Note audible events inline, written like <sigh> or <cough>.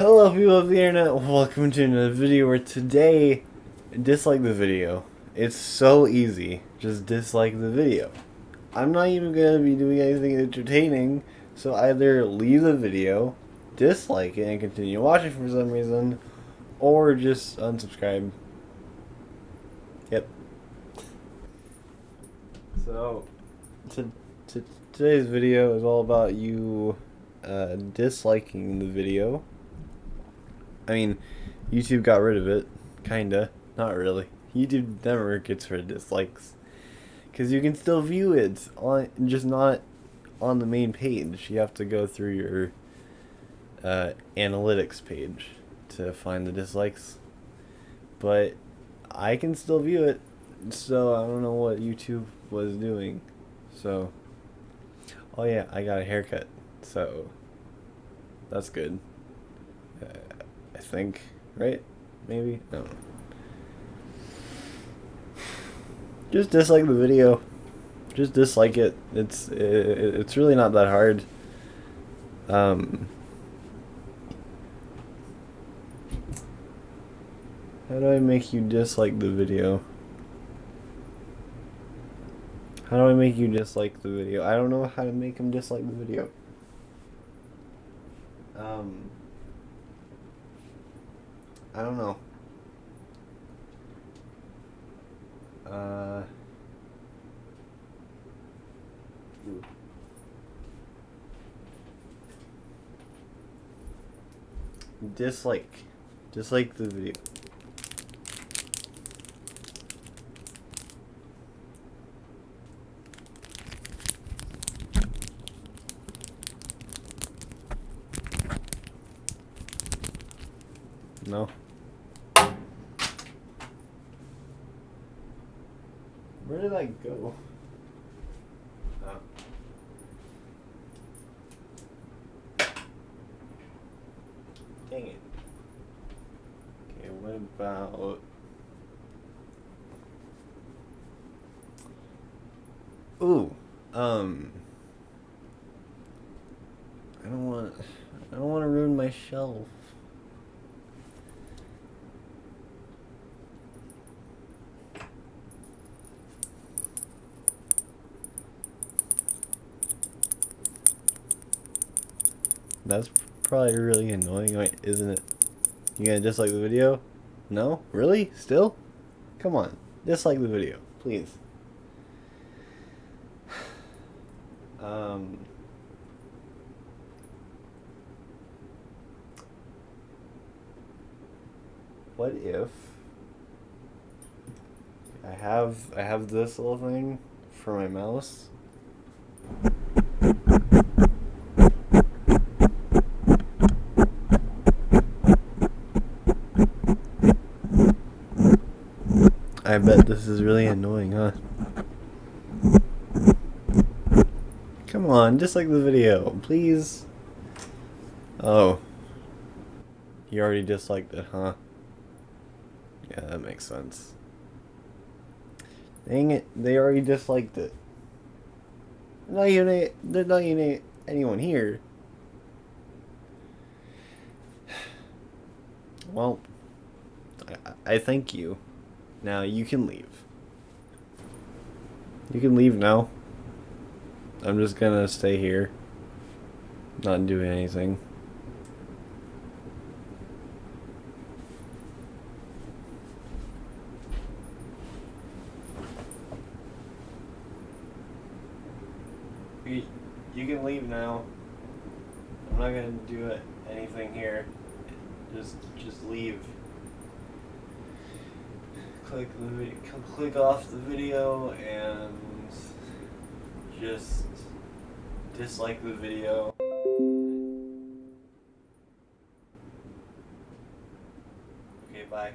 Hello people of the internet, welcome to another video where today, dislike the video. It's so easy, just dislike the video. I'm not even going to be doing anything entertaining, so either leave the video, dislike it and continue watching for some reason, or just unsubscribe. Yep. So, to, to, today's video is all about you uh, disliking the video. I mean, YouTube got rid of it, kinda. Not really. YouTube never gets rid of dislikes, because you can still view it on, just not on the main page. You have to go through your uh, analytics page to find the dislikes. But I can still view it, so I don't know what YouTube was doing. So, oh yeah, I got a haircut, so that's good. Uh, think, right? Maybe? No. Just dislike the video. Just dislike it. It's it, it's really not that hard. Um, how do I make you dislike the video? How do I make you dislike the video? I don't know how to make him dislike the video. Um, I don't know. Uh, dislike. Dislike the video. No. Where did I go? Dang it. Okay, what about... Ooh, um... I don't want... I don't want to ruin my shelf. That's probably really annoying, isn't it? You gonna dislike the video? No? Really? Still? Come on. Dislike the video, please. <sighs> Um... What if I have I have this little thing for my mouse bet this is really annoying, huh? Come on, just like the video, please. Oh. You already disliked it, huh? Yeah, that makes sense. Dang it, they already disliked it. Not even, they're not even anyone here. <sighs> Well, I, I thank you. Now you can leave. You can leave now. I'm just gonna stay here. Not doing anything. You can leave now. I'm not gonna do anything here. Just, just leave click the click off the video and just dislike the video. Okay, bye.